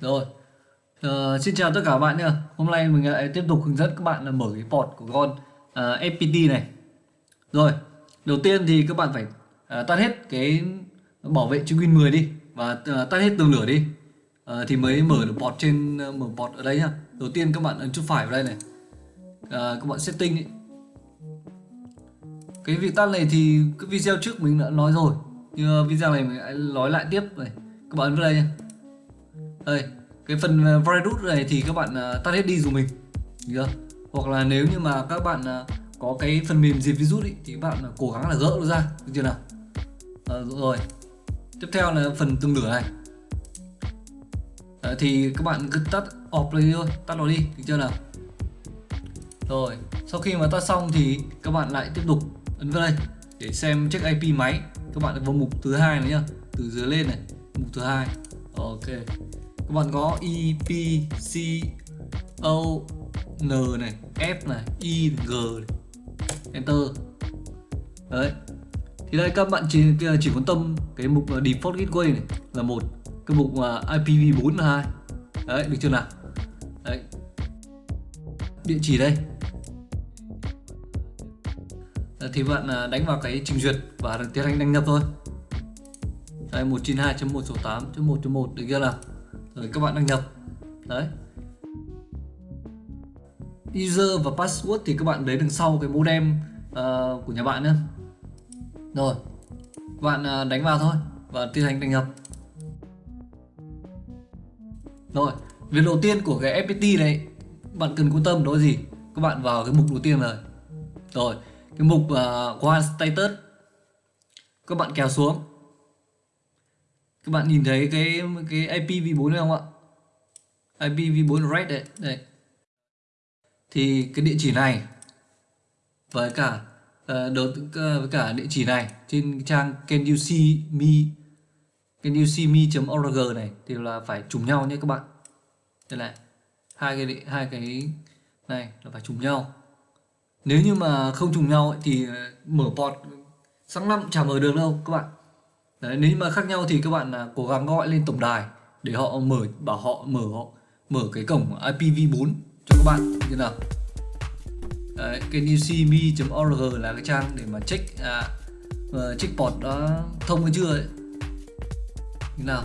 Rồi. uh, xin chào tất cả các bạn nha. Hôm nay mình lại tiếp tục hướng dẫn các bạn là mở cái port của con à, uh, FPT này. Rồi. Đầu tiên thì các bạn phải uh, tắt hết cái bảo vệ chứng Win 10 đi và uh, tắt hết tường lửa đi. Uh, thì mới mở được port trên uh, mở port ở đây nhá. Đầu tiên các bạn ấn chuột phải vào đây này. Uh, các bạn setting ý. Cái việc tắt này thì cái video trước mình đã nói rồi. Nhưng video này mình lại nói lại tiếp này. Các bạn ấn vào đây nha. Đây, cái phần ờ, virus này thì các bạn uh, tắt hết đi dùng mình. Chưa? Hoặc là nếu như mà các bạn uh, có cái phần mềm diệt virus ý, thì các bạn uh, cố gắng là gỡ nó ra. Được chưa nào? À, rồi. Tiếp theo là phần tương lửa này. À, thì các bạn cứ tắt off đi thôi. Tắt nó đi. Được chưa nào? Rồi. Sau khi mà tắt xong thì các bạn lại tiếp tục ấn vào đây để xem check IP máy. Các bạn vào mục thứ hai này nhá. Từ dưới lên này. Mục thứ hai. Ok các bạn có E, P, C, O, N này, F này, I, G này. Enter. Đấy. Thì đây các bạn chỉ chỉ quan tâm cái mục ờ, Default Gateway này là một Cái mục ờ, IPv4 là hai. Đấy, được chưa nào? Đấy. Địa chỉ đây. Thì bạn ờ, đánh vào cái trình duyệt và tiến hành đăng nhập thôi. Đây 192.168.1.1 được chưa nào? Rồi các bạn đăng nhập. Đấy. User và password thì các bạn lấy đằng sau cái modem uh, ờ, của nhà bạn nhé rồi. Bạn uh, đánh vào thôi và tiến hành đăng nhập. Rồi. Việc đầu tiên của cái FPT này bạn cần quan tâm đó là gì? Các bạn vào cái mục đầu tiên rồi. Rồi. Cái mục uh, one status. Các bạn kéo xuống các bạn nhìn thấy cái cái IPv4 này không ạ? IPv4 red đấy đây thì cái địa chỉ này với cả uh, uh, với cả địa chỉ này trên trang can you see me can you see me.org này thì là phải trùng nhau nhé các bạn. Đây này hai cái hai cái này là phải trùng nhau. Nếu như mà không trùng nhau ấy, thì ờ, mở port sáng năm chả mở được đâu các bạn. Đấy, nếu mà khác nhau thì các bạn là cố gắng gọi lên tổng đài để họ mở bảo họ mở họ mở cái cổng IPv4 cho các bạn như nào? Đấy, cái newcme.org là cái trang để mà check à, uh, check port đó thông hay chưa ấy. như nào?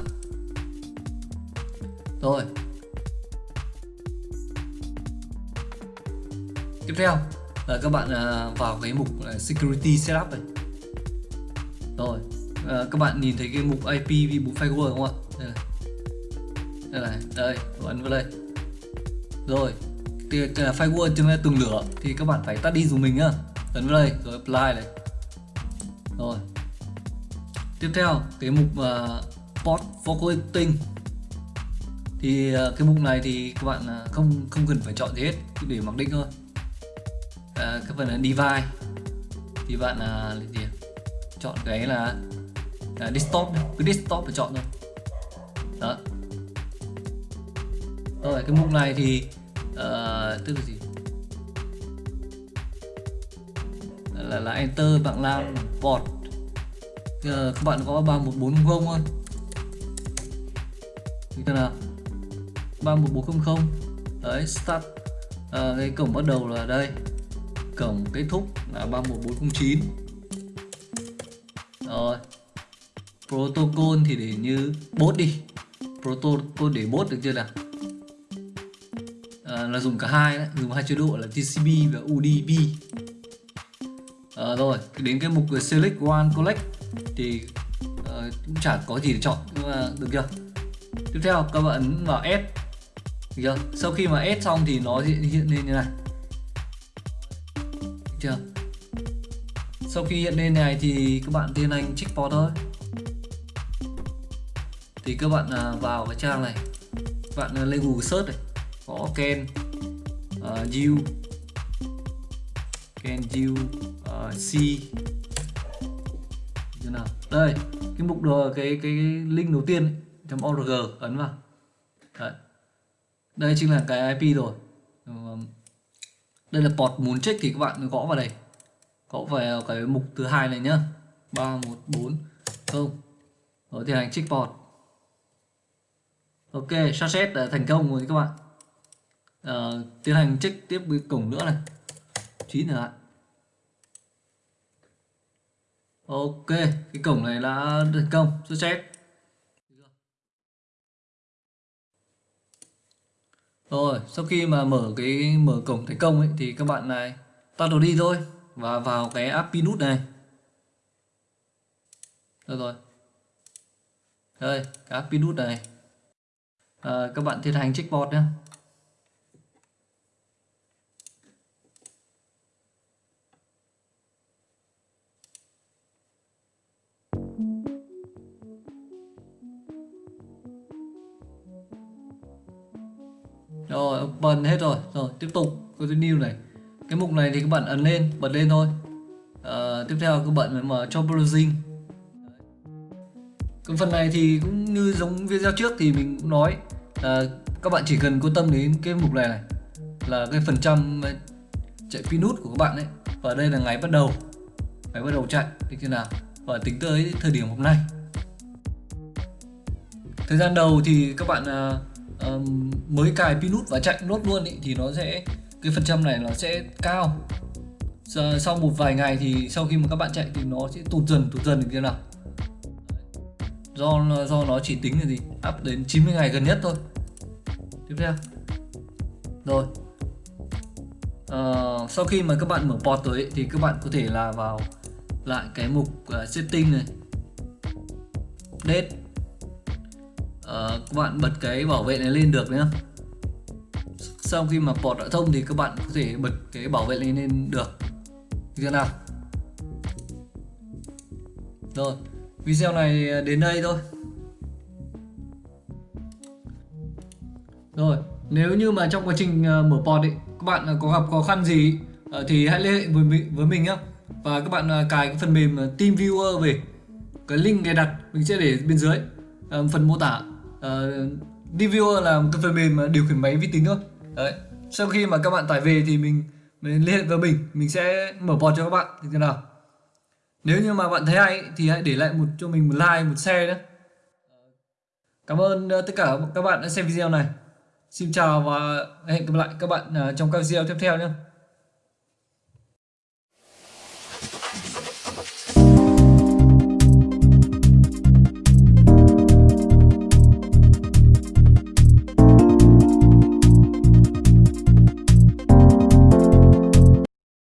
Rồi. Tiếp theo là các bạn uh, vào cái mục uh, security setup này. Rồi à, các bạn nhìn thấy cái mục IPv4 firewall không ạ? Đây này. Đây này đây ấn vào đây. Rồi thì firewall ta từng lửa thì các bạn phải tắt đi dùng mình nhá. Ấn vào đây rồi apply này. Rồi. Tiếp theo cái mục ờ, uh, port forwarding thì uh, cái mục này thì các bạn uh, không không cần phải chọn gì hết cứ để mặc định thôi. Uh, cái phần là device thì bạn uh, gì chọn cái là Ờ, à, desktop cứ desktop và chọn thôi. Đó. Rồi cái mục này thì uh, tức là gì? Là, là enter bạn làm port. uh, các bạn có ba một bốn không như thế nào? 31400 đấy start. Uh, cái cổng bắt đầu là đây. Cổng kết thúc là 31409 rồi protocol thì để như bot đi. Protocol để bot được chưa nào? À, là dùng cả hai đấy dùng hai chế độ là TCP và UDP à, rồi đến cái mục select one collect thì à, cũng chả có gì để chọn nhưng mà được chưa? Tiếp theo các bạn ấn vào S. Được chưa? Sau khi mà S xong thì nó hiện, hiện lên như này. Được chưa? Sau khi hiện lên này thì các bạn tiến hành check port thôi thì các bạn à, vào cái trang này. Bạn à, lên Google search này. Có Ken à, uh, you ken you uh, see như nào? Đây cái mục ờ, đồ cái cái link đầu tiên trong org ấn vào. Đấy. đây chính là cái IP rồi. Ờ, đây là port muốn check thì các bạn gõ vào đây. Gõ vào cái mục thứ hai này nhá. 314 không. Rồi thì hành check port ok success đã ờ, thành công rồi các bạn. Ờ, tiến hành check tiếp cái cổng nữa này. Chín nữa ạ. Ok cái cổng này đã thành công success rồi sau khi mà mở cái mở cổng thành công ấy thì các bạn này tắt đồ đi thôi và vào cái app pinút này. Được rồi. Đây cái app pinút này à, các bạn tiến hành checkboard nhé. Rồi open hết rồi. Rồi tiếp tục. Cái new này. Cái mục này thì các bạn ấn lên bật lên thôi. À, tiếp theo các bạn mở cho browsing còn phần này thì cũng như giống video trước thì mình cũng nói là các bạn chỉ cần quan tâm đến cái mục này này là cái phần trăm ờ, chạy pin nút của các bạn ấy. Và đây là ngày bắt đầu ngày bắt đầu chạy như thế nào? Và tính tới thời điểm hôm nay. Thời gian đầu thì các bạn uh, uh, mới cài pin nút và chạy nốt luôn ý, thì nó sẽ cái phần trăm này nó sẽ cao. Sau một vài ngày thì sau khi mà các bạn chạy thì nó sẽ tụt dần tụt dần như thế nào? Do do nó chỉ tính là gì? Up đến 90 ngày gần nhất thôi. Tiếp theo. Rồi. Uh, sau khi mà các bạn mở port rồi ấy, thì các bạn có thể là vào lại cái mục uh, setting này. Date. Uh, các bạn bật cái bảo vệ này lên được nhé sau khi mà port đã thông thì các bạn có thể bật cái bảo vệ này lên được. Như thế nào? Rồi video này đến đây thôi. Rồi, nếu như mà trong quá trình ờ, mở port ấy, các bạn ờ, có gặp khó khăn gì ờ, thì hãy liên hệ với mình với mình nhé và các bạn cài cái phần mềm TeamViewer về. Cái link cài đặt, mình sẽ để bên dưới phần mô tả. TeamViewer là một cái phần mềm điều khiển máy vi tính thôi. Đấy. Sau khi mà các bạn tải về thì mình mình liên hệ với mình mình sẽ mở port cho các bạn. Như thế nào? Nếu như mà bạn thấy hay thì hãy để lại một, cho mình một like, một share nhé. Cảm ơn ờ, tất cả các bạn đã xem video này. Xin chào và hẹn gặp lại các bạn ờ, trong các video tiếp theo nhé.